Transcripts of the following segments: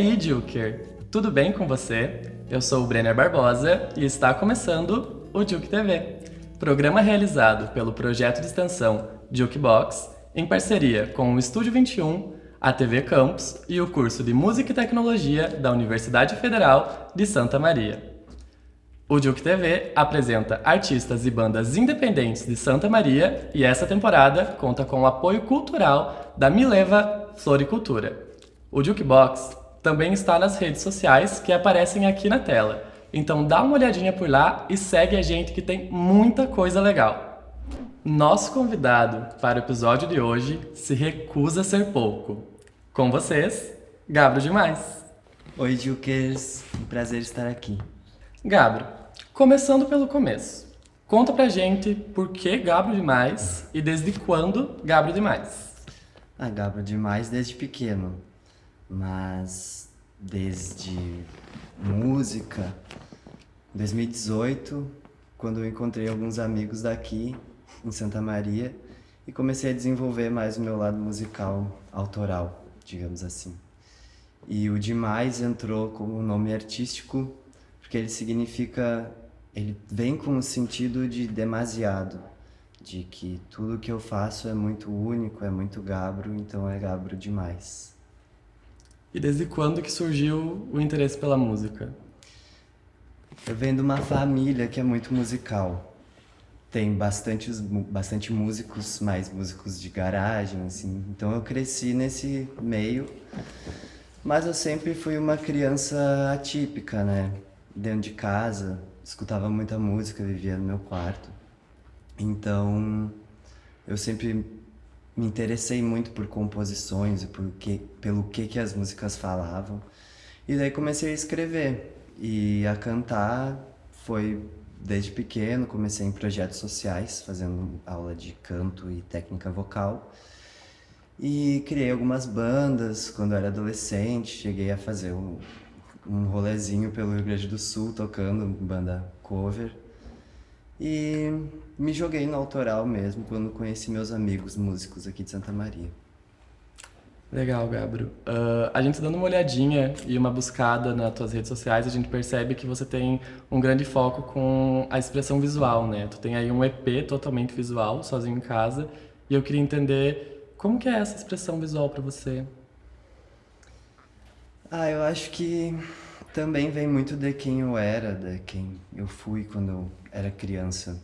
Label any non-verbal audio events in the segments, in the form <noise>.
Aí, Juker? Tudo bem com você? Eu sou o Brenner Barbosa e está começando o Juke TV, programa realizado pelo projeto de extensão Jukebox em parceria com o Estúdio 21, a TV Campus e o curso de Música e Tecnologia da Universidade Federal de Santa Maria. O Juke TV apresenta artistas e bandas independentes de Santa Maria e essa temporada conta com o apoio cultural da Mileva Floricultura. O Jukebox também está nas redes sociais que aparecem aqui na tela, então dá uma olhadinha por lá e segue a gente que tem muita coisa legal. Nosso convidado para o episódio de hoje se recusa a ser pouco. Com vocês, Gabro Demais. Oi, Jukers. Um prazer estar aqui. Gabro, começando pelo começo. Conta pra gente por que Gabro Demais e desde quando Gabro Demais. Ah, Gabro Demais desde pequeno mas desde música, 2018, quando eu encontrei alguns amigos daqui em Santa Maria e comecei a desenvolver mais o meu lado musical autoral, digamos assim. E o Demais entrou como nome artístico porque ele significa, ele vem com o sentido de demasiado, de que tudo que eu faço é muito único, é muito gabro, então é gabro demais. E desde quando que surgiu o interesse pela música? Eu venho de uma família que é muito musical. Tem bastante, bastante músicos, mais músicos de garagem, assim. Então eu cresci nesse meio. Mas eu sempre fui uma criança atípica, né? Dentro de casa, escutava muita música, vivia no meu quarto. Então, eu sempre me interessei muito por composições e por que, pelo que, que as músicas falavam. E daí comecei a escrever e a cantar foi desde pequeno, comecei em projetos sociais, fazendo aula de canto e técnica vocal. E criei algumas bandas quando eu era adolescente, cheguei a fazer um, um rolezinho pelo Rio Grande do Sul, tocando banda cover. E me joguei no autoral mesmo quando conheci meus amigos músicos aqui de Santa Maria. Legal, Gabro. Uh, a gente dando uma olhadinha e uma buscada nas tuas redes sociais, a gente percebe que você tem um grande foco com a expressão visual, né? Tu tem aí um EP totalmente visual, sozinho em casa, e eu queria entender como que é essa expressão visual para você. Ah, eu acho que também vem muito de quem eu era, de quem eu fui quando eu era criança.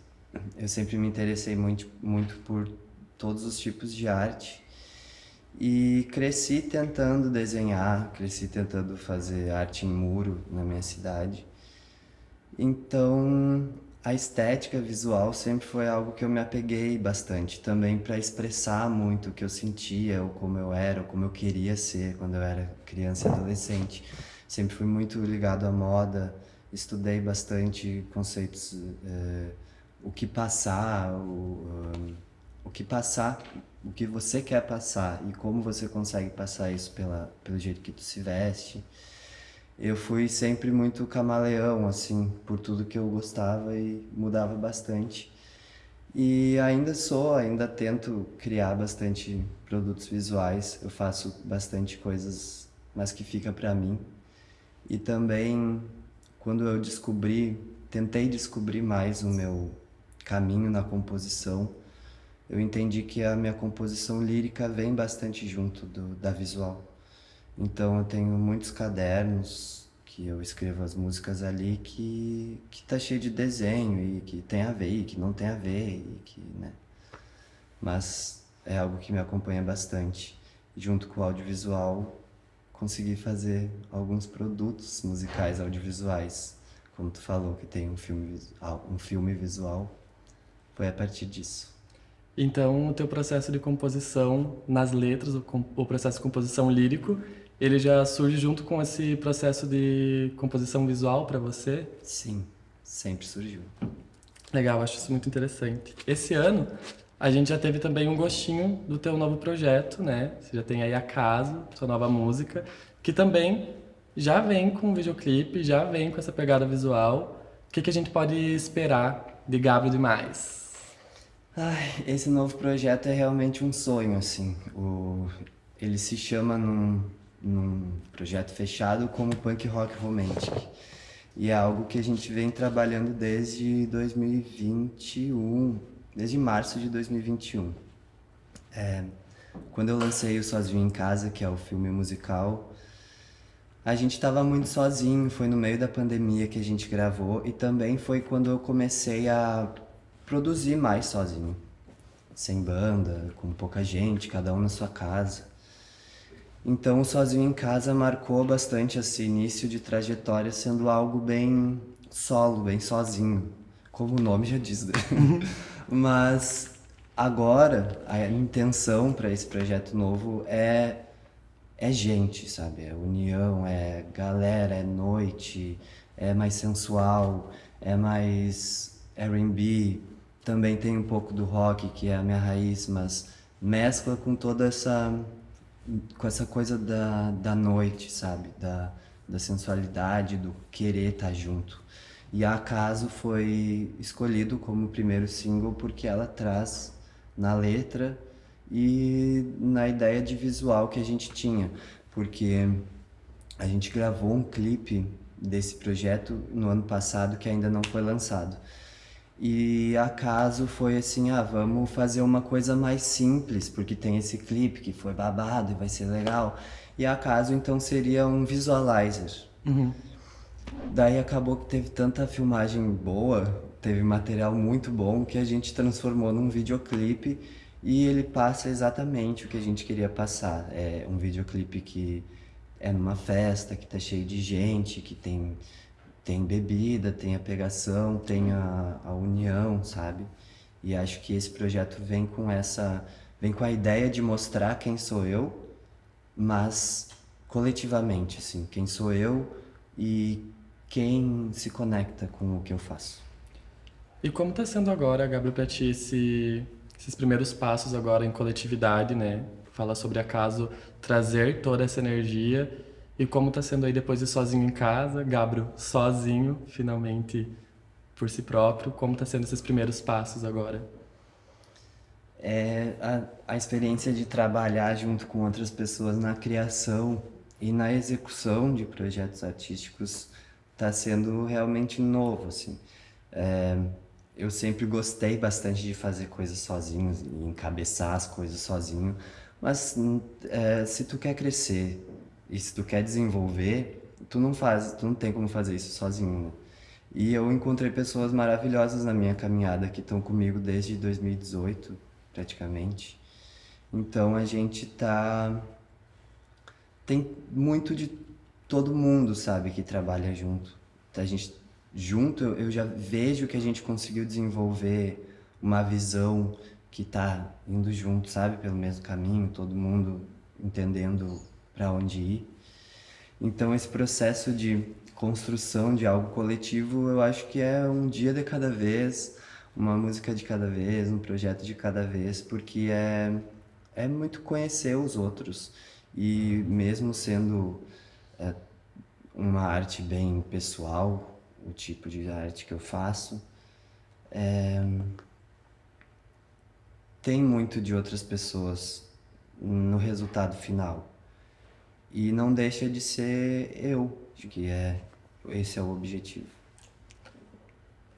Eu sempre me interessei muito, muito por todos os tipos de arte e cresci tentando desenhar, cresci tentando fazer arte em muro na minha cidade. Então, a estética visual sempre foi algo que eu me apeguei bastante, também para expressar muito o que eu sentia, ou como eu era, ou como eu queria ser quando eu era criança e adolescente. Sempre fui muito ligado à moda, estudei bastante conceitos, uh, o que passar, o, o que passar, o que você quer passar e como você consegue passar isso pela, pelo jeito que tu se veste. Eu fui sempre muito camaleão, assim, por tudo que eu gostava e mudava bastante. E ainda sou, ainda tento criar bastante produtos visuais. Eu faço bastante coisas, mas que fica para mim. E também quando eu descobri, tentei descobrir mais o meu caminho na composição, eu entendi que a minha composição lírica vem bastante junto do, da visual. Então eu tenho muitos cadernos que eu escrevo as músicas ali que que tá cheio de desenho e que tem a ver e que não tem a ver e que, né? Mas é algo que me acompanha bastante. Junto com o audiovisual, consegui fazer alguns produtos musicais audiovisuais. Como tu falou que tem um filme, um filme visual, foi a partir disso. Então, o teu processo de composição nas letras, o processo de composição lírico, ele já surge junto com esse processo de composição visual para você? Sim, sempre surgiu. Legal, acho isso muito interessante. Esse ano, a gente já teve também um gostinho do teu novo projeto, né? Você já tem aí Acaso, sua nova música, que também já vem com videoclipe, já vem com essa pegada visual. O que, que a gente pode esperar de Gabriel Demais? Ai, esse novo projeto é realmente um sonho, assim. O... Ele se chama num, num projeto fechado como punk rock romantic. E é algo que a gente vem trabalhando desde 2021, desde março de 2021. É, quando eu lancei o Sozinho em Casa, que é o filme musical, a gente estava muito sozinho, foi no meio da pandemia que a gente gravou e também foi quando eu comecei a produzir mais sozinho. Sem banda, com pouca gente, cada um na sua casa. Então, Sozinho em Casa marcou bastante esse início de trajetória sendo algo bem solo, bem sozinho, como o nome já diz. Né? <laughs> Mas agora a intenção para esse projeto novo é é gente, sabe? É união, é galera, é noite, é mais sensual, é mais R&B. Também tem um pouco do rock, que é a minha raiz, mas mescla com toda essa com essa coisa da, da noite, sabe? Da, da sensualidade, do querer estar tá junto. E a Acaso foi escolhido como primeiro single porque ela traz na letra e na ideia de visual que a gente tinha, porque a gente gravou um clipe desse projeto no ano passado que ainda não foi lançado. E acaso foi assim, ah, vamos fazer uma coisa mais simples, porque tem esse clipe que foi babado e vai ser legal. E acaso então seria um visualizer. Uhum. Daí acabou que teve tanta filmagem boa, teve material muito bom, que a gente transformou num videoclipe e ele passa exatamente o que a gente queria passar. É um videoclipe que é numa festa, que tá cheio de gente, que tem, tem bebida, tem a pegação, tem a, a união, sabe? E acho que esse projeto vem com essa... Vem com a ideia de mostrar quem sou eu, mas coletivamente, assim. Quem sou eu e quem se conecta com o que eu faço. E como está sendo agora, Gabriel, para ti esse esses primeiros passos agora em coletividade, né? Fala sobre acaso trazer toda essa energia e como está sendo aí depois de sozinho em casa, Gabriel sozinho, finalmente por si próprio, como está sendo esses primeiros passos agora? É a, a experiência de trabalhar junto com outras pessoas na criação e na execução de projetos artísticos está sendo realmente novo, assim. É, eu sempre gostei bastante de fazer coisas sozinho, encabeçar as coisas sozinho, mas é, se tu quer crescer e se tu quer desenvolver, tu não faz, tu não tem como fazer isso sozinho, né? E eu encontrei pessoas maravilhosas na minha caminhada que estão comigo desde 2018, praticamente. Então a gente tá tem muito de todo mundo, sabe, que trabalha junto. A gente junto, eu já vejo que a gente conseguiu desenvolver uma visão que está indo junto, sabe, pelo mesmo caminho, todo mundo entendendo para onde ir. Então esse processo de construção de algo coletivo, eu acho que é um dia de cada vez, uma música de cada vez, um projeto de cada vez, porque é, é muito conhecer os outros. E mesmo sendo é, uma arte bem pessoal, o tipo de arte que eu faço. É... Tem muito de outras pessoas no resultado final. E não deixa de ser eu, que é, esse é o objetivo.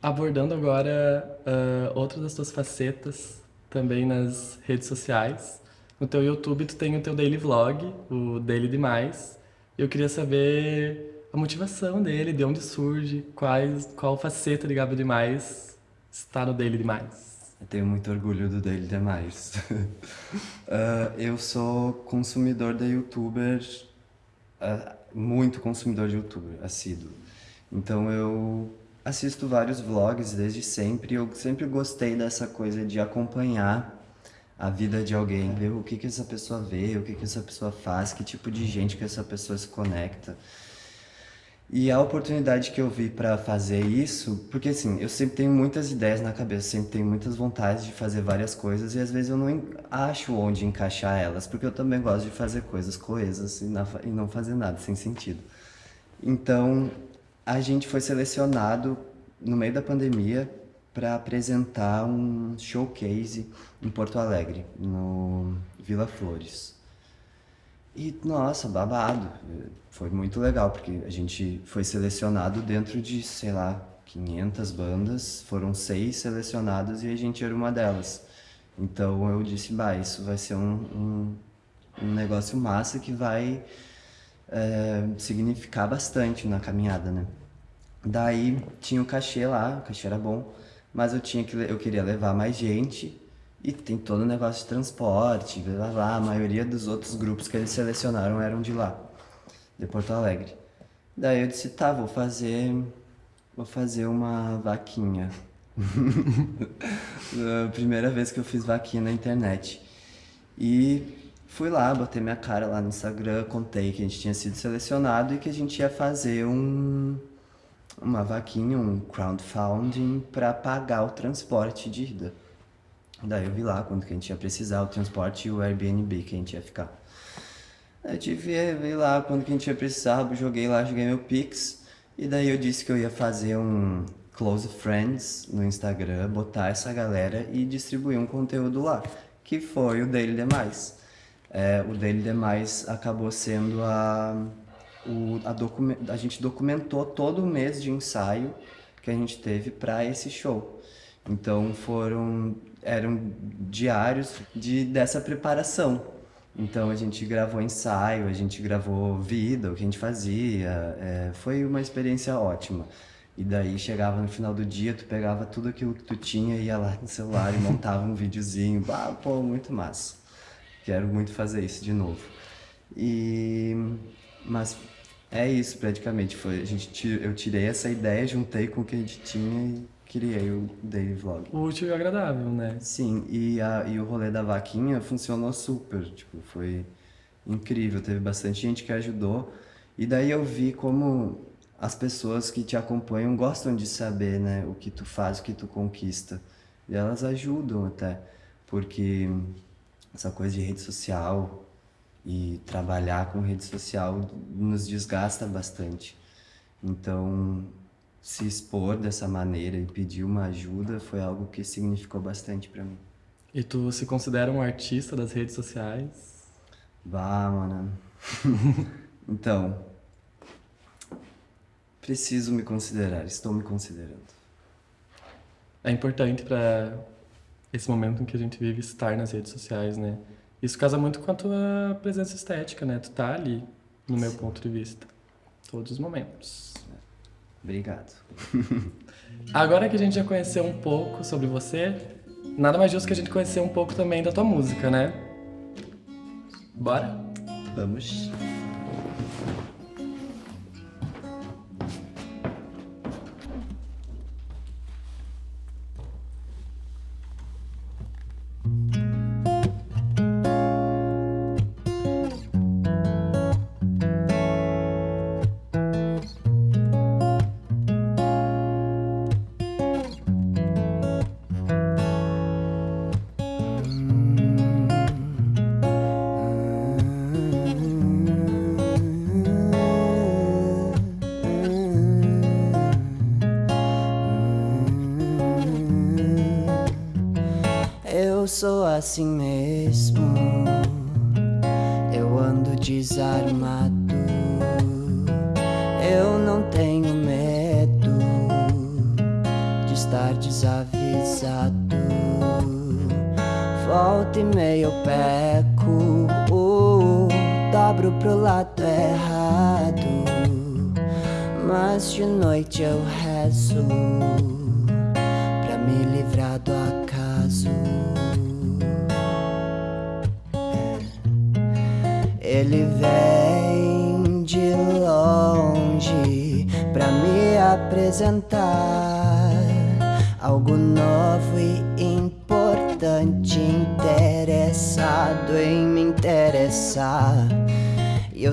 Abordando agora uh, outras das tuas facetas, também nas redes sociais. No teu YouTube tu tem o teu daily vlog, o Daily Demais. Eu queria saber a motivação dele, de onde surge, quais, qual faceta de Gabriel Demais está no dele demais. Eu tenho muito orgulho do dele demais. uh, <laughs> eu sou consumidor de youtubers, uh, muito consumidor de youtuber, assíduo. Então eu assisto vários vlogs desde sempre, eu sempre gostei dessa coisa de acompanhar a vida de alguém, ver o que, que essa pessoa vê, o que, que essa pessoa faz, que tipo de gente que essa pessoa se conecta. E a oportunidade que eu vi para fazer isso, porque assim, eu sempre tenho muitas ideias na cabeça, sempre tenho muitas vontades de fazer várias coisas e às vezes eu não acho onde encaixar elas, porque eu também gosto de fazer coisas coesas e, não fazer nada sem sentido. Então, a gente foi selecionado no meio da pandemia para apresentar um showcase em Porto Alegre, no Vila Flores. E, nossa, babado. Foi muito legal, porque a gente foi selecionado dentro de, sei lá, 500 bandas, foram seis selecionadas e a gente era uma delas. Então eu disse, bah, isso vai ser um, um, um negócio massa que vai é, significar bastante na caminhada, né? Daí tinha o cachê lá, o cachê era bom, mas eu tinha que eu queria levar mais gente e tem todo o negócio de transporte, blá, blá, a maioria dos outros grupos que eles selecionaram eram de lá, de Porto Alegre. Daí eu disse, tá, vou fazer, vou fazer uma vaquinha. <laughs> primeira vez que eu fiz vaquinha na internet. E fui lá, botei minha cara lá no Instagram, contei que a gente tinha sido selecionado e que a gente ia fazer um, uma vaquinha, um crowdfunding para pagar o transporte de ida. Daí eu vi lá quanto que a gente ia precisar, o transporte e o Airbnb que a gente ia ficar. Aí eu tive, vi lá quanto que a gente ia precisar, joguei lá, joguei meu Pix. E daí eu disse que eu ia fazer um Close Friends no Instagram, botar essa galera e distribuir um conteúdo lá, que foi o Daily Demais. É, o Daily Demais acabou sendo a... O, a, a gente documentou todo o mês de ensaio que a gente teve para esse show. Então foram eram diários de, dessa preparação. Então a gente gravou ensaio, a gente gravou vida, o que a gente fazia, é, foi uma experiência ótima. E daí chegava no final do dia, tu pegava tudo aquilo que tu tinha, ia lá no celular e montava um <laughs> videozinho. Ah, pô, muito massa. Quero muito fazer isso de novo. E... Mas é isso praticamente. Foi, a gente, eu tirei essa ideia, juntei com o que a gente tinha e criei o Daily Vlog. Útil e agradável, né? Sim, e, a, e o rolê da vaquinha funcionou super, tipo, foi incrível, teve bastante gente que ajudou. E daí eu vi como as pessoas que te acompanham gostam de saber, né, o que tu faz, o que tu conquista. E elas ajudam até, porque essa coisa de rede social e trabalhar com rede social nos desgasta bastante. Então, se expor dessa maneira e pedir uma ajuda foi algo que significou bastante para mim. E tu se considera um artista das redes sociais? Bah, mano. <laughs> então, preciso me considerar, estou me considerando. É importante para esse momento em que a gente vive estar nas redes sociais, né? Isso casa muito com a tua presença estética, né? Tu tá ali, no meu Sim. ponto de vista, todos os momentos. Obrigado. Agora que a gente já conheceu um pouco sobre você, nada mais justo que a gente conhecer um pouco também da tua música, né? Bora? Vamos. Assim mesmo. Eu ando desarmado.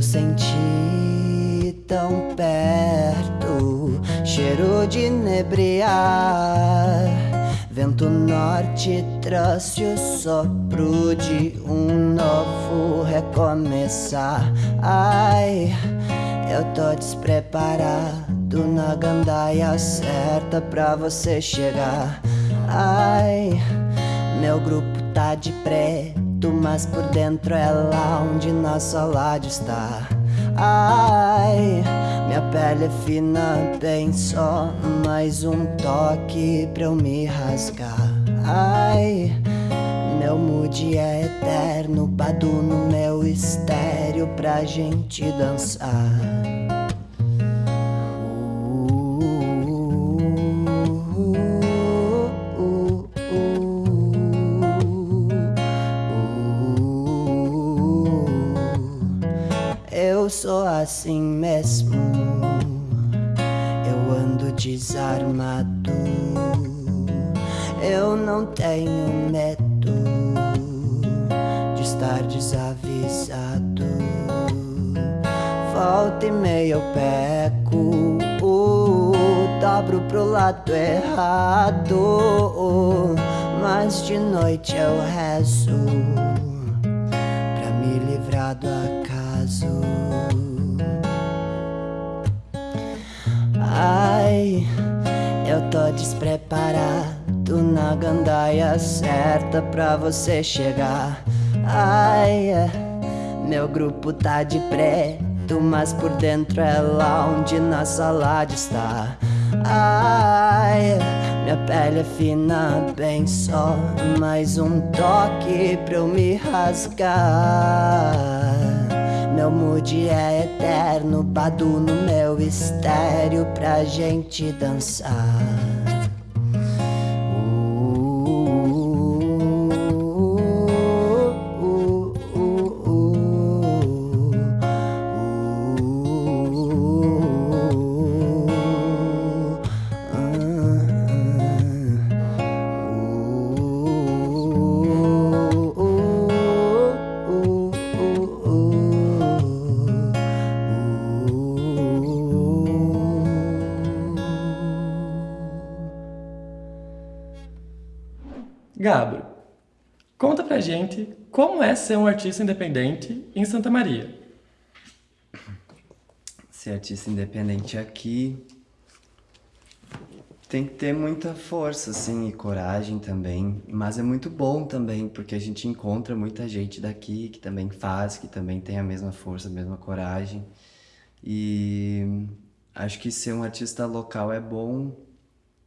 Senti tão perto, cheiro de inebriar Vento norte trouxe o sopro de um novo recomeçar. Ai, eu tô despreparado na gandaia certa pra você chegar. Ai, meu grupo tá de preto mas por dentro é lá onde nossa laje está. Ai, minha pele é fina, bem só mais um toque pra eu me rasgar. Ai, meu mood é eterno, badu no meu estéreo pra gente dançar. Sou assim mesmo. Eu ando desarmado. Eu não tenho medo de estar desavisado. Volta e meia eu peco. dobro pro lado errado. Mas de noite eu rezo pra me livrar do acaso. Ai, eu tô despreparado na gandaia certa pra você chegar. Ai, meu grupo tá de preto, mas por dentro é lá onde nossa laje está. Ai, minha pele é fina, bem só mais um toque pra eu me rasgar. Meu mood é eterno, badu no meu estéreo pra gente dançar. Ser um artista independente em Santa Maria. Ser artista independente aqui tem que ter muita força, assim, e coragem também. Mas é muito bom também, porque a gente encontra muita gente daqui que também faz, que também tem a mesma força, a mesma coragem. E acho que ser um artista local é bom,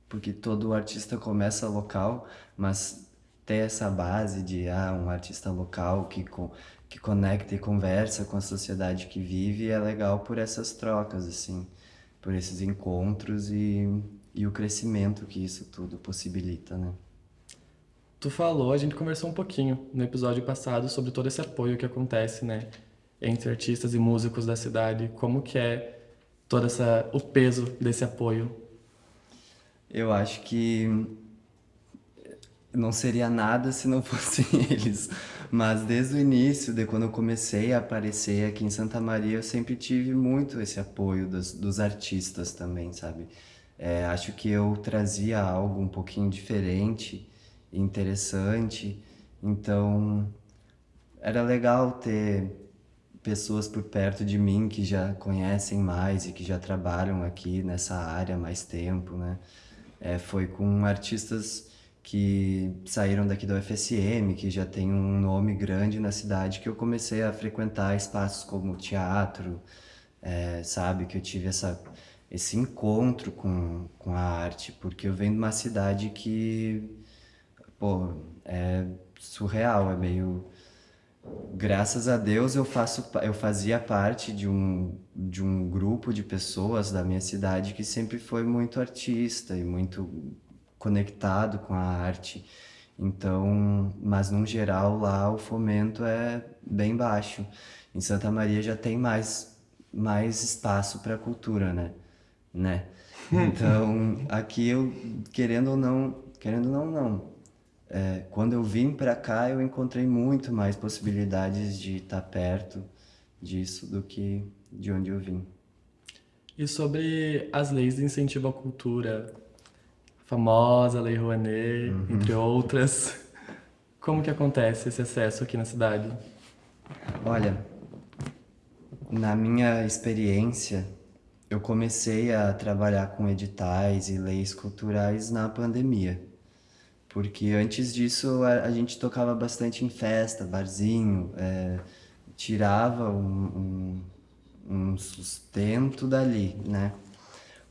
porque todo artista começa local, mas ter essa base de ah, um artista local que, que conecta e conversa com a sociedade que vive é legal por essas trocas, assim, por esses encontros e, e o crescimento que isso tudo possibilita, né? Tu falou, a gente conversou um pouquinho no episódio passado sobre todo esse apoio que acontece, né, entre artistas e músicos da cidade, como que é todo essa, o peso desse apoio? Eu acho que não seria nada se não <laughs> fossem eles. Mas desde o início, de quando eu comecei a aparecer aqui em Santa Maria, eu sempre tive muito esse apoio dos, dos artistas também, sabe? É, acho que eu trazia algo um pouquinho diferente, interessante, então era legal ter pessoas por perto de mim que já conhecem mais e que já trabalham aqui nessa área há mais tempo, né? É, foi com artistas que saíram daqui do UFSM, que já tem um nome grande na cidade, que eu comecei a frequentar espaços como teatro, é, sabe? Que eu tive essa, esse encontro com, com a arte, porque eu venho de uma cidade que, pô, é surreal, é meio... Graças a Deus eu, faço, eu fazia parte de um, de um grupo de pessoas da minha cidade que sempre foi muito artista e muito conectado com a arte. Então, mas no geral lá o fomento é bem baixo. Em Santa Maria já tem mais mais espaço para a cultura, né? Né? <laughs> Então, aqui eu querendo ou não, querendo ou não, não. É, quando eu vim para cá, eu encontrei muito mais possibilidades de estar tá perto disso do que de onde eu vim. E sobre as leis de incentivo à cultura, famosa Lei Rouanet, uhum. entre outras. Como que acontece esse acesso aqui na cidade? Olha, na minha experiência, eu comecei a trabalhar com editais e leis culturais na pandemia. Porque antes disso a, gente tocava bastante em festa, barzinho, é, tirava um, um, um sustento dali, né?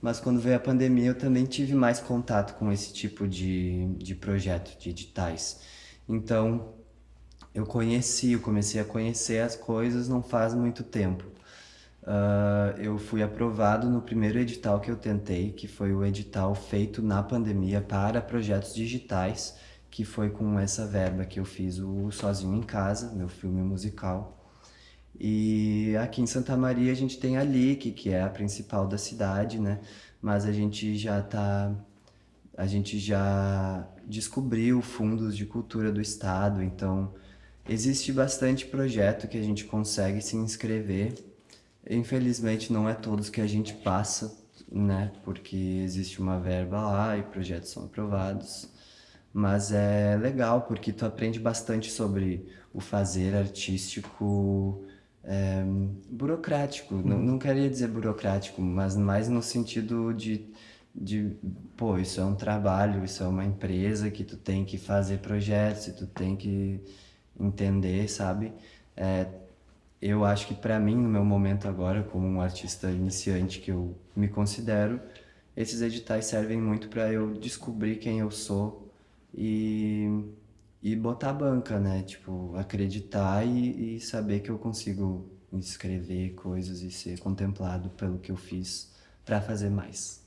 Mas quando veio a pandemia eu também tive mais contato com esse tipo de, de projeto, de editais. Então eu conheci, eu comecei a conhecer as coisas não faz muito tempo. Uh, eu fui aprovado no primeiro edital que eu tentei, que foi o edital feito na pandemia para projetos digitais, que foi com essa verba que eu fiz o Sozinho em Casa, meu filme musical. E aqui em Santa Maria a gente tem a LIC, que é a principal da cidade, né? Mas a gente já tá a gente já descobriu fundos de cultura do estado, então existe bastante projeto que a gente consegue se inscrever. Infelizmente não é todos que a gente passa, né? Porque existe uma verba lá e projetos são aprovados. Mas é legal porque tu aprende bastante sobre o fazer artístico é, burocrático. Não, não queria dizer burocrático, mas mais no sentido de, de, pô, isso é um trabalho, isso é uma empresa que tu tem que fazer projetos, tu tem que entender, sabe? É, eu acho que para mim, no meu momento agora, como um artista iniciante que eu me considero, esses editais servem muito para eu descobrir quem eu sou e e botar a banca, né? Tipo, acreditar e, e saber que eu consigo escrever coisas e ser contemplado pelo que eu fiz para fazer mais.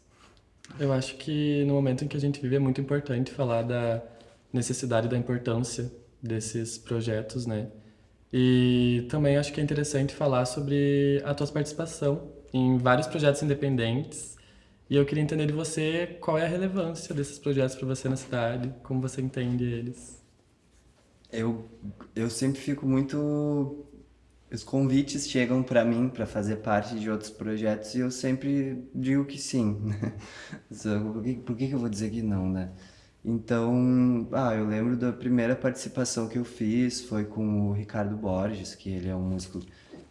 Eu acho que no momento em que a gente vive é muito importante falar da necessidade da importância desses projetos, né? E também acho que é interessante falar sobre a tua participação em vários projetos independentes. E eu queria entender de você qual é a relevância desses projetos para você na cidade, como você entende eles eu, eu sempre fico muito... Os convites chegam para mim para fazer parte de outros projetos e eu sempre digo que sim. Né? <laughs> por, que, por que eu vou dizer que não, né? Então, ah, eu lembro da primeira participação que eu fiz foi com o Ricardo Borges, que ele é um músico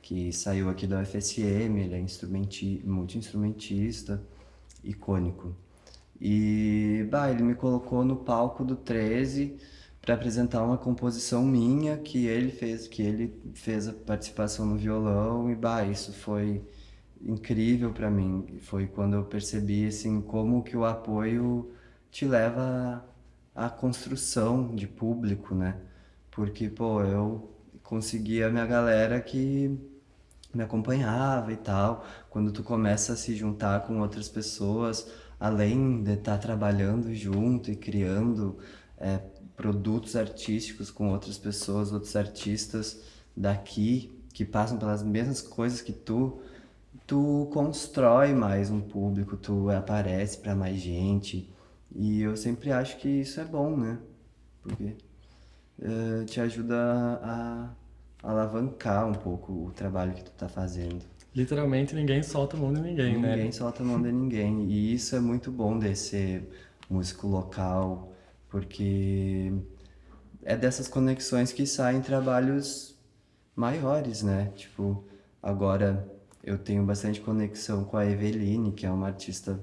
que saiu aqui da UFSM, ele é instrumenti multi-instrumentista, icônico. E, bah, ele me colocou no palco do 13 para apresentar uma composição minha que ele fez, que ele fez a participação no violão e bah, isso foi incrível para mim. Foi quando eu percebi assim como que o apoio te leva à construção de público, né? Porque pô, eu conseguia a minha galera que me acompanhava e tal. Quando tu começa a se juntar com outras pessoas, além de estar tá trabalhando junto e criando é, produtos artísticos com outras pessoas, outros artistas daqui que passam pelas mesmas coisas que tu, tu constrói mais um público, tu aparece para mais gente. E eu sempre acho que isso é bom, né? Porque uh, te ajuda a, a alavancar um pouco o trabalho que tu tá fazendo. Literalmente ninguém solta a mão de ninguém, ninguém né? Ninguém solta a mão de ninguém. E isso é muito bom de ser músico local, porque é dessas conexões que saem trabalhos maiores, né? Tipo, agora eu tenho bastante conexão com a Eveline, que é uma artista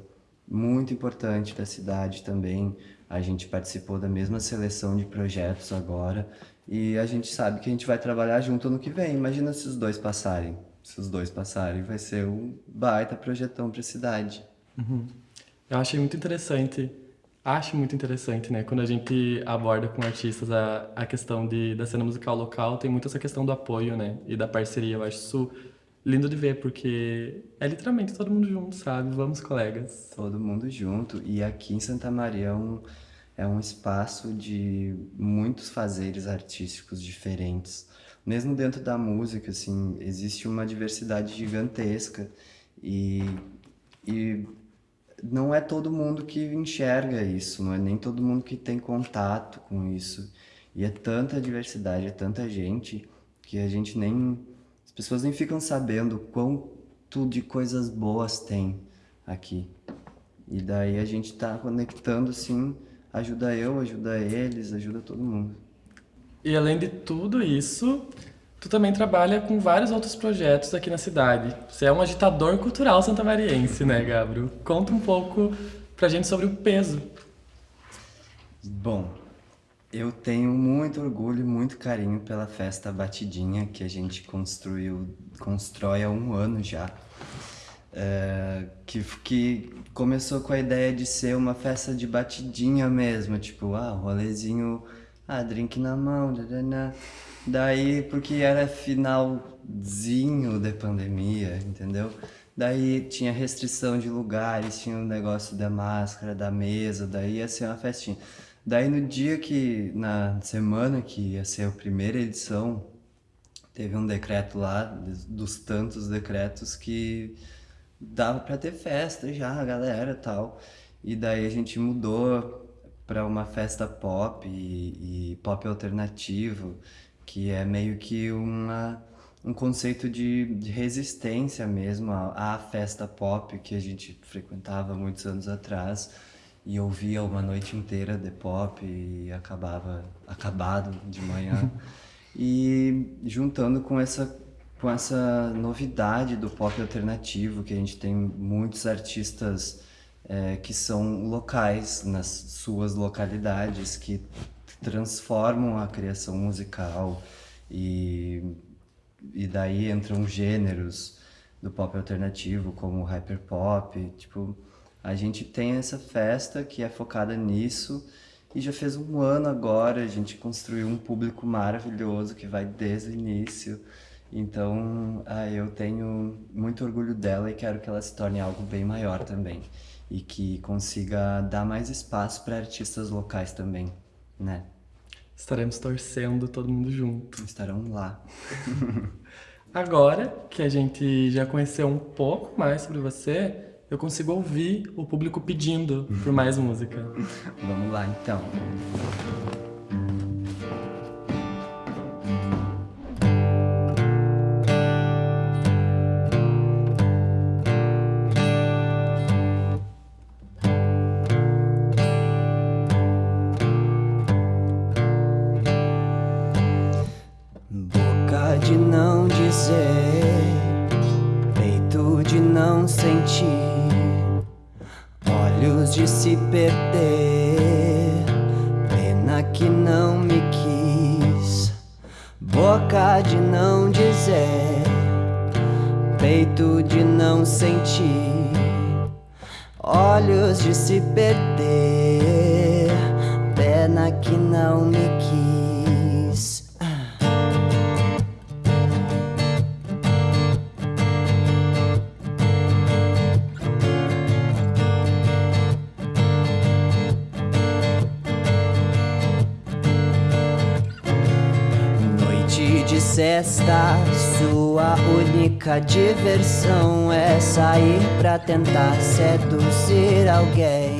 muito importante da cidade também. A gente participou da mesma seleção de projetos agora e a gente sabe que a gente vai trabalhar junto no que vem. Imagina se os dois passarem. Se os dois passarem, vai ser um baita projetão para a cidade. Uhum. Eu achei muito interessante Acho muito interessante, né? Quando a gente aborda com artistas a, a questão de, da cena musical local, tem muito essa questão do apoio, né? E da parceria. Eu acho isso lindo de ver, porque é literalmente todo mundo junto, sabe? Vamos, colegas. Todo mundo junto. E aqui em Santa Maria é um, é um espaço de muitos fazeres artísticos diferentes. Mesmo dentro da música, assim, existe uma diversidade gigantesca. E, e não é todo mundo que enxerga isso, não é nem todo mundo que tem contato com isso. E é tanta diversidade, é tanta gente, que a gente nem... As pessoas nem ficam sabendo quanto de coisas boas tem aqui. E daí a gente tá conectando, assim, ajuda eu, ajuda eles, ajuda todo mundo. E além de tudo isso, Tu também trabalha com vários outros projetos aqui na cidade. Você é um agitador cultural santamariense, né, Gabriel? Conta um pouco pra gente sobre o peso. Bom, Eu tenho muito orgulho e muito carinho pela festa Batidinha que a gente construiu, constrói há um ano já. É, que, que começou com a ideia de ser uma festa de batidinha mesmo, tipo, ah, rolezinho, ah, drink na mão, dadana. Daí, porque era finalzinho da pandemia, entendeu? Daí tinha restrição de lugares, tinha o um negócio da máscara, da mesa, daí ia ser uma festinha. Daí no dia que, na semana que ia ser a primeira edição, teve um decreto lá, dos tantos decretos que dava para ter festa já, a galera tal. E daí a gente mudou para uma festa pop e, e, pop alternativo, que é meio que uma, um conceito de, de resistência mesmo à, à, festa pop que a gente frequentava muitos anos atrás e ouvia uma noite inteira de pop e acabava acabado de manhã. <laughs> e juntando com essa com essa novidade do pop alternativo, que a gente tem muitos artistas é, que são locais nas suas localidades, que transformam a criação musical e, e daí entram gêneros do pop alternativo, como o hyperpop, tipo, a gente tem essa festa que é focada nisso e já fez um ano agora, a gente construiu um público maravilhoso que vai desde o início, então, ah, eu tenho muito orgulho dela e quero que ela se torne algo bem maior também. E que consiga dar mais espaço para artistas locais também, né? Estaremos torcendo todo mundo junto. Estarão lá. <laughs> Agora que a gente já conheceu um pouco mais sobre você, eu consigo ouvir o público pedindo por mais música. Vamos lá, então. Sexta, sua única diversão é sair pra tentar seduzir alguém.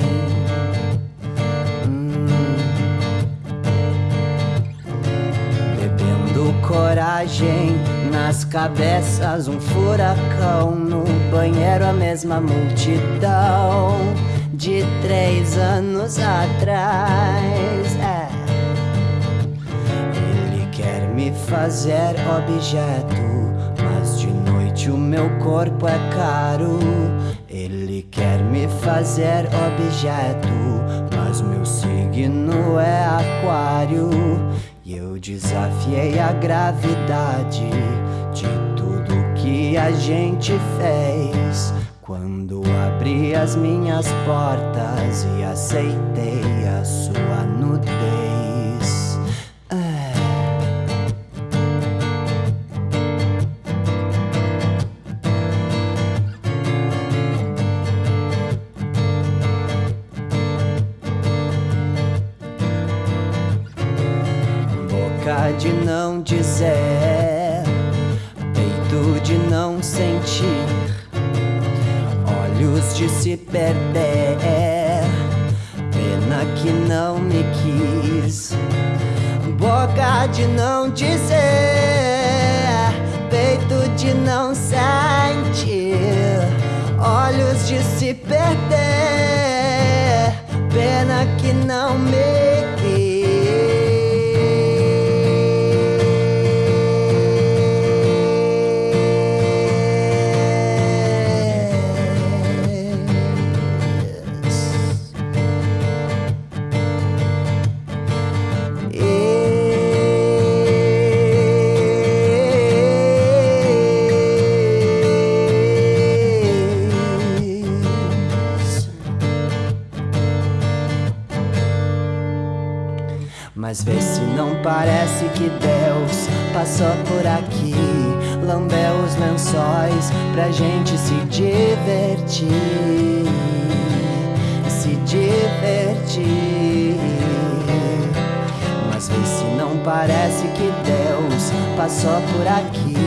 Hum. Bebendo coragem nas cabeças, um furacão no banheiro, a mesma multidão de três anos atrás. Me fazer objeto, mas de noite o meu corpo é caro. Ele quer me fazer objeto, mas meu signo é aquário. E eu desafiei a gravidade de tudo que a gente fez. Quando abri as minhas portas e aceitei a sua nudez. Que não me Passou por aqui, lambeu os lençóis pra gente se divertir, se divertir. Mas vê se não parece que Deus passou por aqui,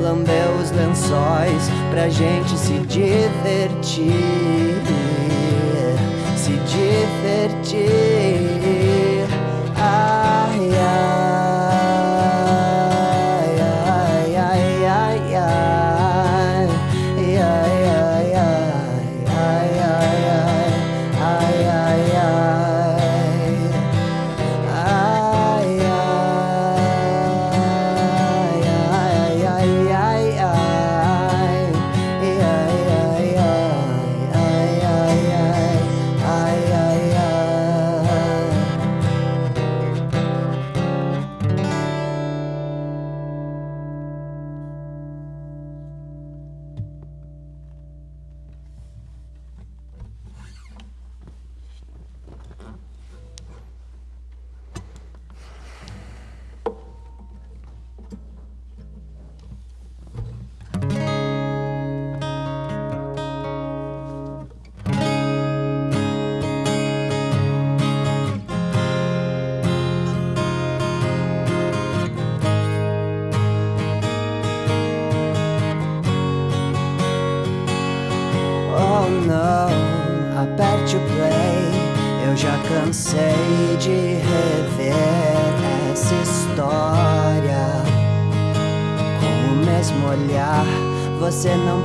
lambeu os lençóis pra gente se divertir, se divertir.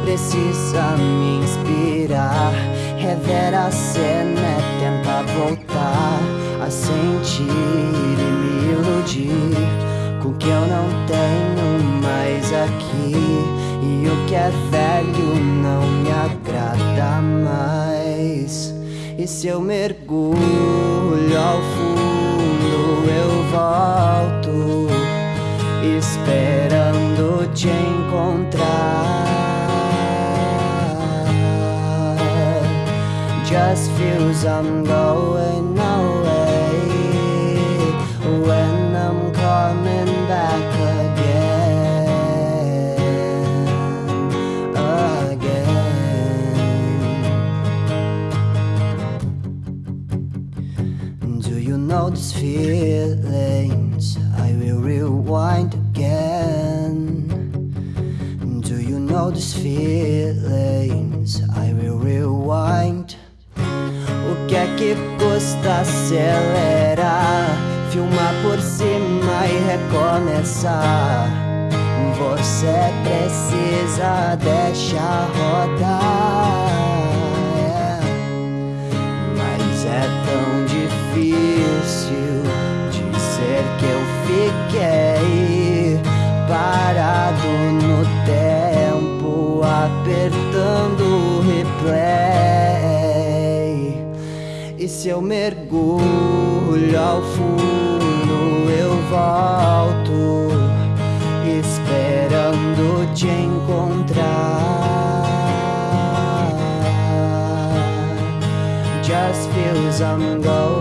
Precisa me inspirar. Rever a cena é tentar voltar a sentir e me iludir com o que eu não tenho mais aqui. E o que é velho não me agrada mais. E se eu mergulho Just feels I'm going away when I'm coming back again, again. Do you know these feelings? I will rewind again. Do you know these feelings? I will rewind. Que custa acelerar? Filmar por cima e recomeçar. Você precisa deixar rodar. é. Mas é tão difícil dizer que eu fiquei parado no tempo, apertando o replay. Se eu mergulho ao fundo, eu volto, esperando te encontrar. Just feels I'm going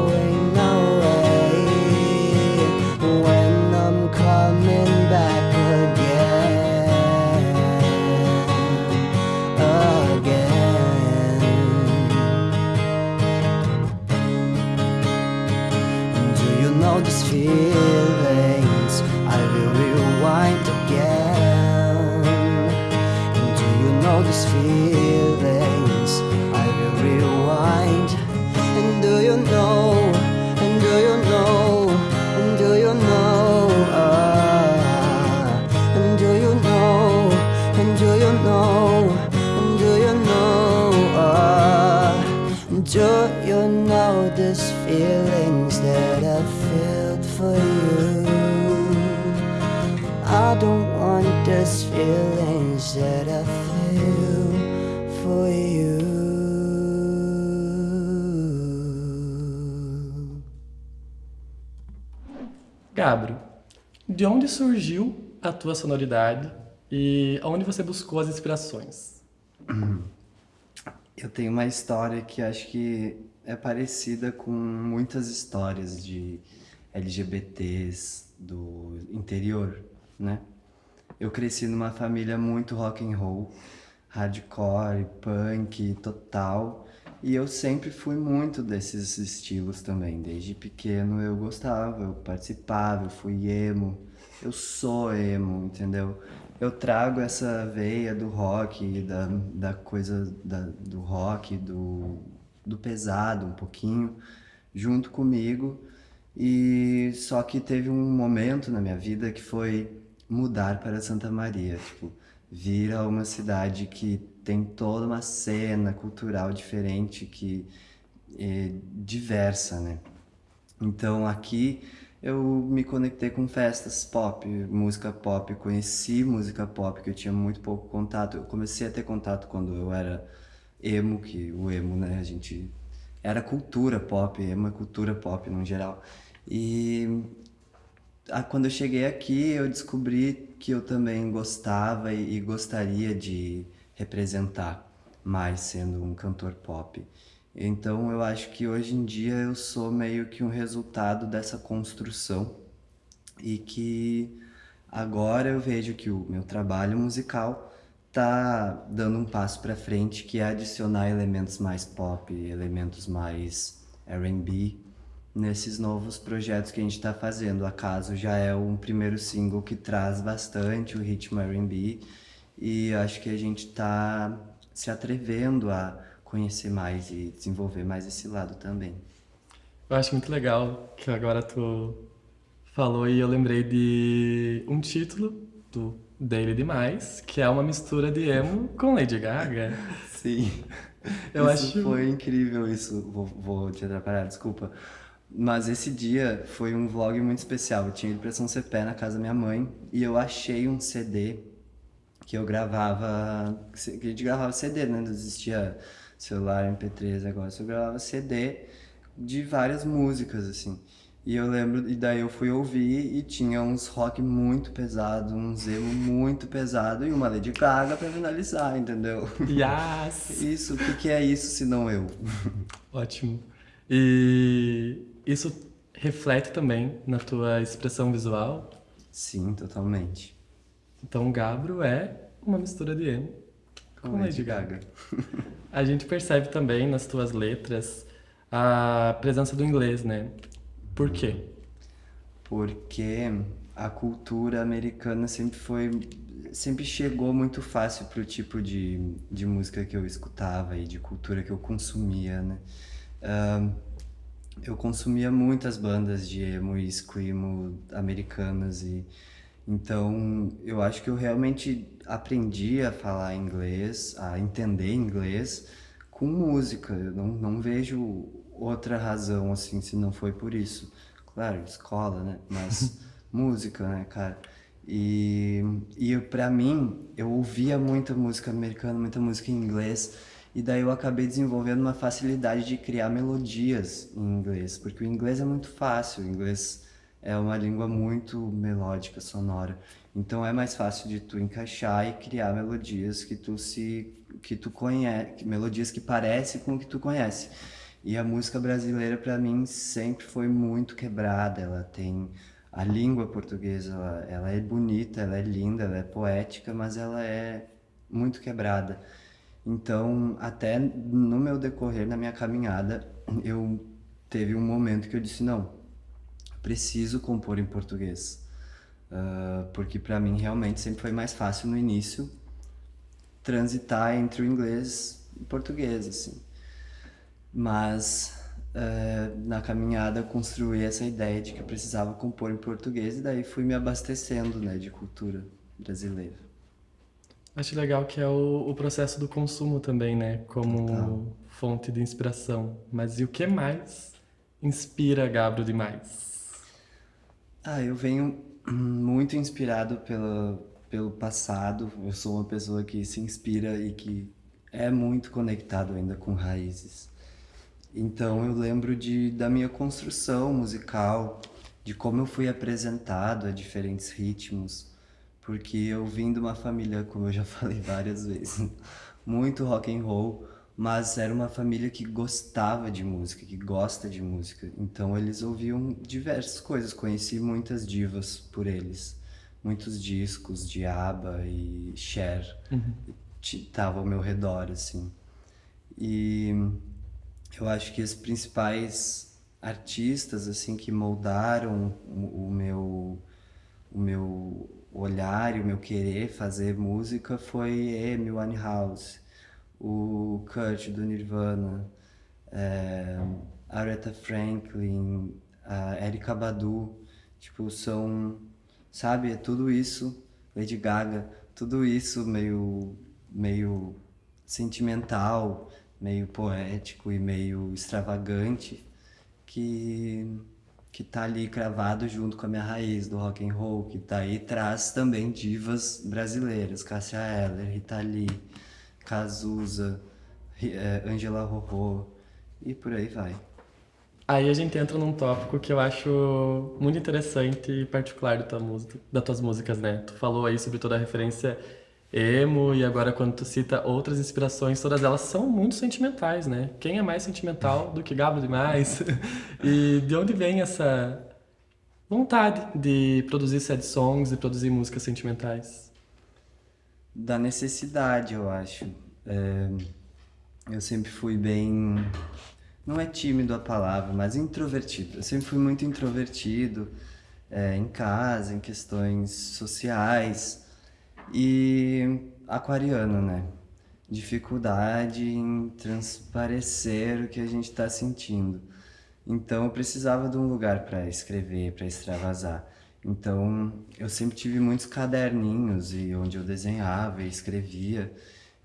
do you know these feelings that I felt for you? I don't want these feelings that I feel for you. Gabro, de onde surgiu a tua sonoridade e aonde você buscou as inspirações? <clears throat> Eu tenho uma história que acho que é parecida com muitas histórias de LGBTs do interior, né? Eu cresci numa família muito rock and roll, hardcore, punk, total, e eu sempre fui muito desses estilos também. Desde pequeno eu gostava, eu participava, eu fui emo, eu sou emo, entendeu? Eu trago essa veia do rock, da, da coisa da, do rock, do, do pesado um pouquinho, junto comigo. E só que teve um momento na minha vida que foi mudar para Santa Maria, tipo, vir a uma cidade que tem toda uma cena cultural diferente que é diversa, né? Então aqui eu me conectei com festas pop, música pop, conheci música pop que eu tinha muito pouco contato. Eu comecei a ter contato quando eu era emo, que o emo, né, a gente era cultura pop, emo é cultura pop no geral. E a, quando eu cheguei aqui, eu descobri que eu também gostava e, e gostaria de representar mais sendo um cantor pop. Então eu acho que hoje em dia eu sou meio que um resultado dessa construção e que agora eu vejo que o meu trabalho musical tá dando um passo para frente que é adicionar elementos mais pop, elementos mais R&B nesses novos projetos que a gente está fazendo. Acaso já é um primeiro single que traz bastante o ritmo R&B e acho que a gente está se atrevendo a conhecer mais e desenvolver mais esse lado também. Eu acho muito legal que agora tu falou e eu lembrei de um título do Daily Demais, que é uma mistura de emo com Lady Gaga. <laughs> Sim. Eu isso acho... foi incrível isso. Vou, vou te atrapalhar, desculpa. Mas esse dia foi um vlog muito especial. Eu tinha ido pra São Cepé na casa da minha mãe e eu achei um CD que eu gravava. Que a gente gravava CD, né? Não existia celular, MP3, agora eu gravava CD de várias músicas, assim. E eu lembro, e daí eu fui ouvir e tinha uns rock muito pesado, um emo muito pesado e uma Lady Gaga pra finalizar, entendeu? Yes! <laughs> Isso, o que, que é isso se não eu? <laughs> Ótimo. E isso reflete também na tua expressão visual? Sim, totalmente. Então Gabro é uma mistura de emo com, com Lady Gaga. <laughs> A gente percebe também nas tuas letras a presença do inglês, né? Por quê? Porque a cultura americana sempre foi sempre chegou muito fácil pro tipo de, de música que eu escutava e de cultura que eu consumia, né? Uh, eu consumia muitas bandas de emo e screamo americanas e então eu acho que eu realmente aprendi a falar inglês, a entender inglês com música. Eu não, não vejo outra razão, assim, se não foi por isso. Claro, escola, né? Mas <laughs> música, né, cara? E, e para mim, eu ouvia muita música americana, muita música em inglês, e daí eu acabei desenvolvendo uma facilidade de criar melodias em inglês, porque o inglês é muito fácil, o inglês é uma língua muito melódica, sonora. Então é mais fácil de tu encaixar e criar melodias que tu se que tu conhece, melodias que parecem com o que tu conhece. E a música brasileira para mim sempre foi muito quebrada, ela tem a língua portuguesa, ela, ela é bonita, ela é linda, ela é poética, mas ela é muito quebrada. Então, até no meu decorrer, na minha caminhada, eu teve um momento que eu disse, não, preciso compor em português Uh, porque para mim realmente sempre foi mais fácil no início transitar entre o inglês e o português, assim. Mas uh, na caminhada construí essa ideia de que eu precisava compor em português e daí fui me abastecendo né, de cultura brasileira. Acho legal que é o, o processo do consumo também, né? Como Total. fonte de inspiração. Mas e o que mais inspira Gabro demais? Ah, eu venho muito inspirado pela, pelo passado. Eu sou uma pessoa que se inspira e que é muito conectado ainda com raízes. Então eu lembro de, da minha construção musical, de como eu fui apresentado a diferentes ritmos, porque eu vim de uma família, como eu já <laughs> falei várias vezes, muito rock and roll, mas era uma família que gostava de música, que gosta de música. Então eles ouviam diversas coisas, conheci muitas divas por eles, muitos discos de ABBA e Cher. Estavam ao meu redor assim. E eu acho que os principais artistas assim que moldaram o, o meu o meu olhar e o meu querer fazer música foi Amy Winehouse, o Kurt do Nirvana, é, Aretha Franklin, a Erykah Badu, tipo, são, sabe, é tudo isso, Lady Gaga, tudo isso meio, meio sentimental, meio poético e meio extravagante, que que tá ali cravado junto com a minha raiz do rock and roll, que tá aí traz também divas brasileiras, Cássia Eller, Rita Lee, Cazuza, eh, Angela Rorô e por aí vai. Aí a gente entra num tópico que eu acho muito interessante e particular da tua música, das tuas músicas, né? Tu falou aí sobre toda a referência emo e agora quando tu cita outras inspirações, todas elas são muito sentimentais, né? Quem é mais sentimental do que Gabo demais? <laughs> e de onde vem essa vontade de produzir sad songs e produzir músicas sentimentais? Da necessidade, eu acho. É, eu sempre fui bem. Não é tímido a palavra, mas introvertido. Eu sempre fui muito introvertido é, em casa, em questões sociais. E aquariano, né? Dificuldade em transparecer o que a gente está sentindo. Então eu precisava de um lugar para escrever, para extravasar. Então eu sempre tive muitos caderninhos e onde eu desenhava e escrevia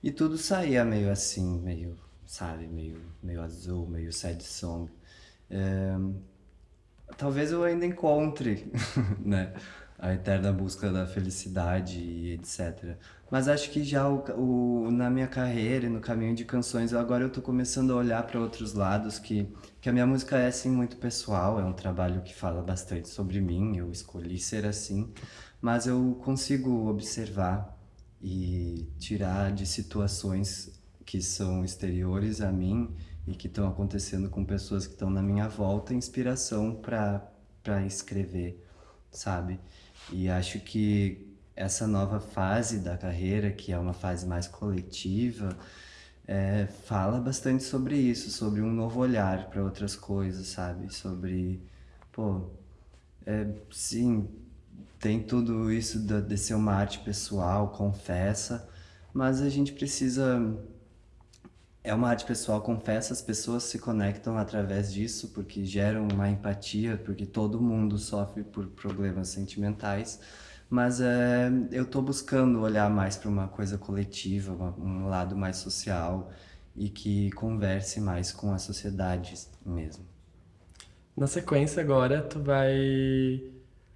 e tudo saía meio assim, meio, sabe, meio, meio azul, meio sad song. É, talvez eu ainda encontre, <laughs> né? a eterna busca da felicidade e etc. Mas acho que já o, o, na minha carreira e no caminho de canções, agora eu tô começando a olhar para outros lados, que, que a minha música é assim muito pessoal, é um trabalho que fala bastante sobre mim, eu escolhi ser assim, mas eu consigo observar e tirar de situações que são exteriores a mim e que estão acontecendo com pessoas que estão na minha volta, inspiração para escrever, sabe? E acho que essa nova fase da carreira, que é uma fase mais coletiva, é, fala bastante sobre isso, sobre um novo olhar para outras coisas, sabe? Sobre, pô, é, sim, tem tudo isso de, de ser uma arte pessoal, confessa, mas a gente precisa é uma arte pessoal, confessa, as pessoas se conectam através disso, porque geram uma empatia, porque todo mundo sofre por problemas sentimentais, mas é, eu estou buscando olhar mais para uma coisa coletiva, um lado mais social e que converse mais com a sociedade mesmo. Na sequência agora, tu vai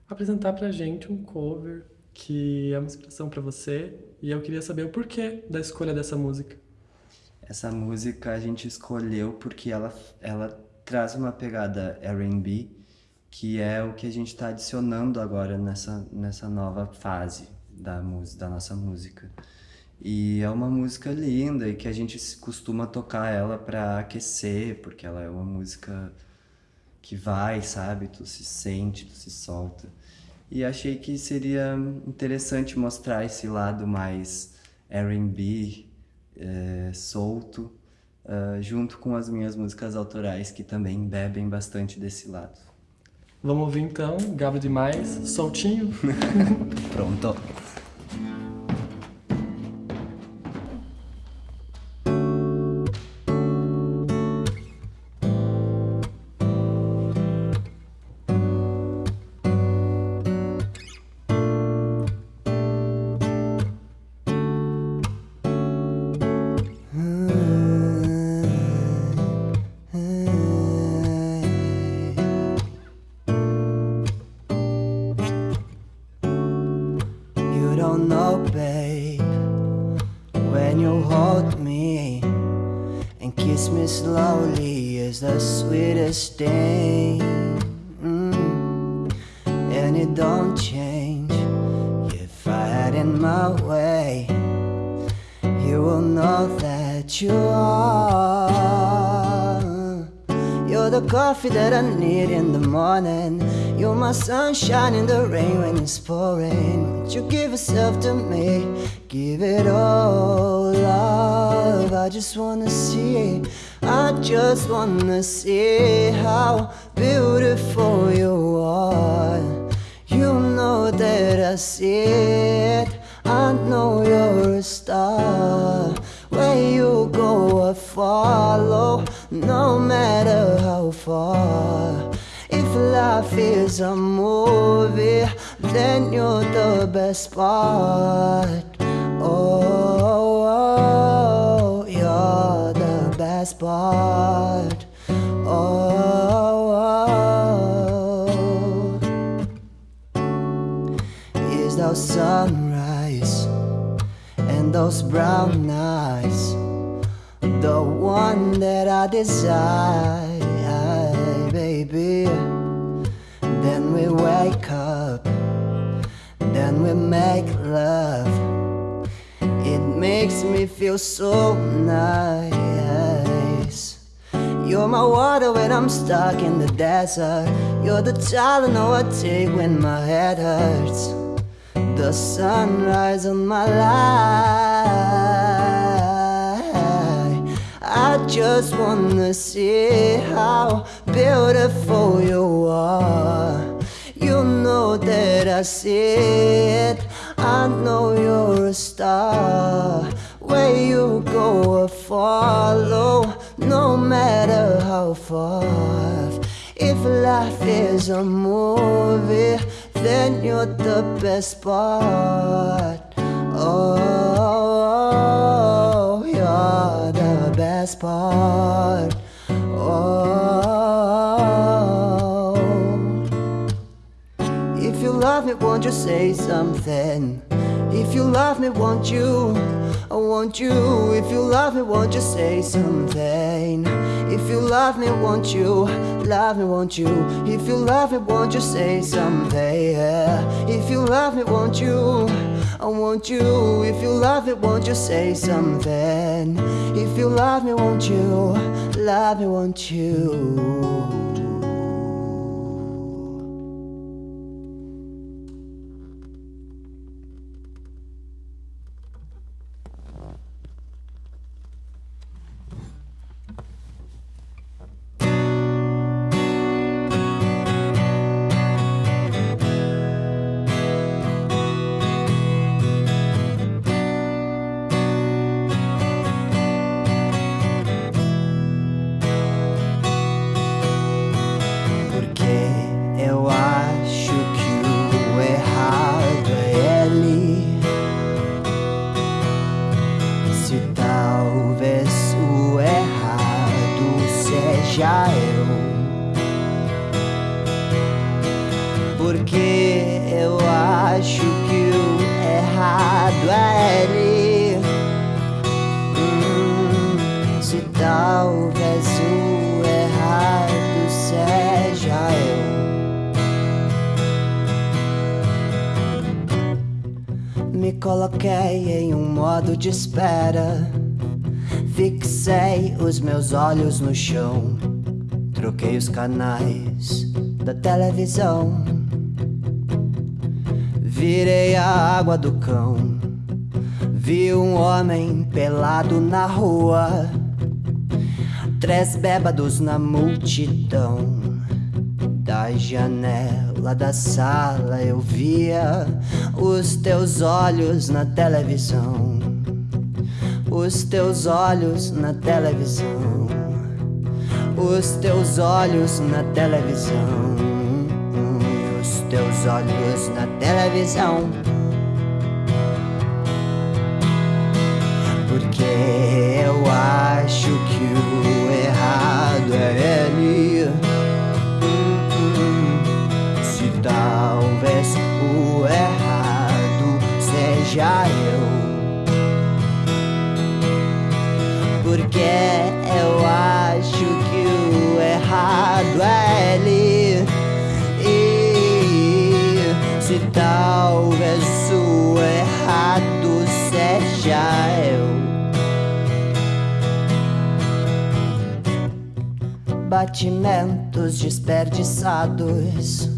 apresentar pra gente um cover que é uma inspiração para você e eu queria saber o porquê da escolha dessa música. Essa música a gente escolheu porque ela, ela traz uma pegada R&B, que é o que a gente está adicionando agora nessa, nessa nova fase da, da nossa música. E é uma música linda e que a gente costuma tocar ela para aquecer, porque ela é uma música que vai, sabe? Tu se sente, tu se solta. E achei que seria interessante mostrar esse lado mais R&B, é, solto, uh, junto com as minhas músicas autorais, que também bebem bastante desse lado. Vamos ouvir então, Gabo Demais, soltinho. <laughs> Pronto. Coffee that I need in the morning. You're my sunshine in the rain when it's pouring. Won't you give yourself to me? Give it all, love. I just wanna see. I just wanna see how beautiful you are. You know that I see far. If life is a movie, then you're the best part. Oh, oh, you're the best part. Oh, is those sunrise and those brown eyes the one that I desire, Then we wake up, then we make love. It makes me feel so nice. You're my water when I'm stuck in the desert. You're the know I take when my head hurts. The sunrise on my life. I just wanna see how beautiful you are. You know that I see it. I know you're a star. Where you go, I follow, no matter how far. If life is a movie, then you're the best part. Oh, best part. Oh. If you love me, won't you say something? If you love me, won't you? I want you. If you love me, won't you say something? If you love me, won't you? Love me, won't you? If you love me, won't you say something? Yeah. If you love me, won't you? I want you. If you love me, won't you say something? If you love me, won't you? Love me, won't you? No chão. Troquei os canais da televisão. Virei a água do cão. Vi um homem pelado na rua. Três bêbados na multidão. Da janela da sala eu via os teus olhos na televisão. Os teus olhos na televisão. Os teus olhos na televisão. Os teus olhos na televisão. Batimentos desperdiçados,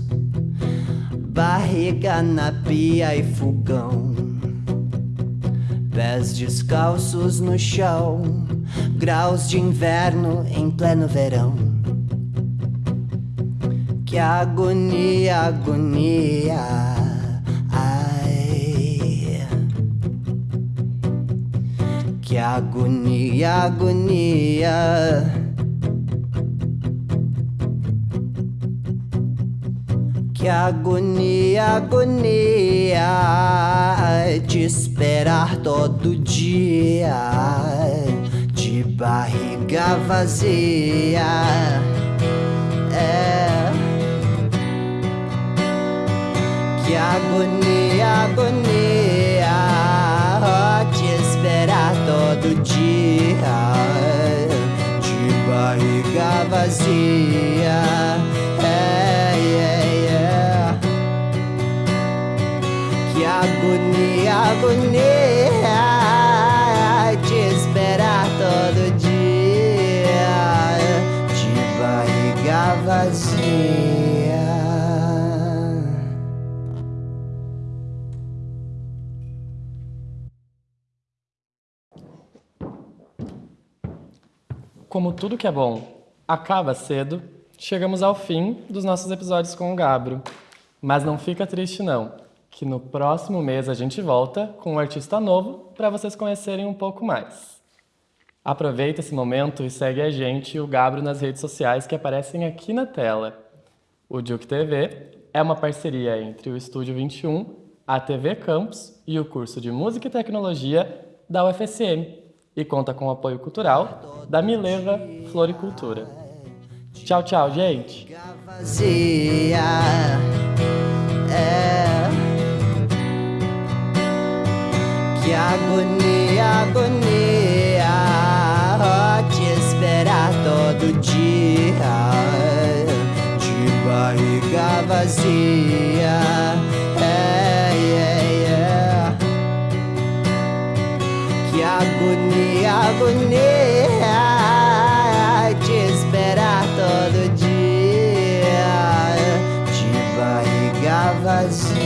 barriga na pia e fogão, pés descalços no chão, graus de inverno em pleno verão. Que agonia, agonia. Agonia, agonia. Que agonia, agonia de esperar todo dia, de barriga vazia. É. Que agonia, agonia de esperar todo dia, de barriga vazia. Agonia, agonia de esperar todo dia, de barriga vazia. Como tudo que é bom acaba cedo, chegamos ao fim dos nossos episódios com o Gabro. Mas não fica triste não, que no próximo mês a gente volta com um artista novo para vocês conhecerem um pouco mais. Aproveita esse momento e segue a gente e o Gabro nas redes sociais que aparecem aqui na tela. O Duke TV é uma parceria entre o Estúdio 21, a TV Campus e o curso de Música e Tecnologia da UFSM e conta com o apoio cultural da Mileva Floricultura. Tchau, tchau, gente! Que agonia, agonia de esperar todo dia, de barriga vazia. É, é, é. Que agonia, agonia de esperar todo dia, de barriga vazia.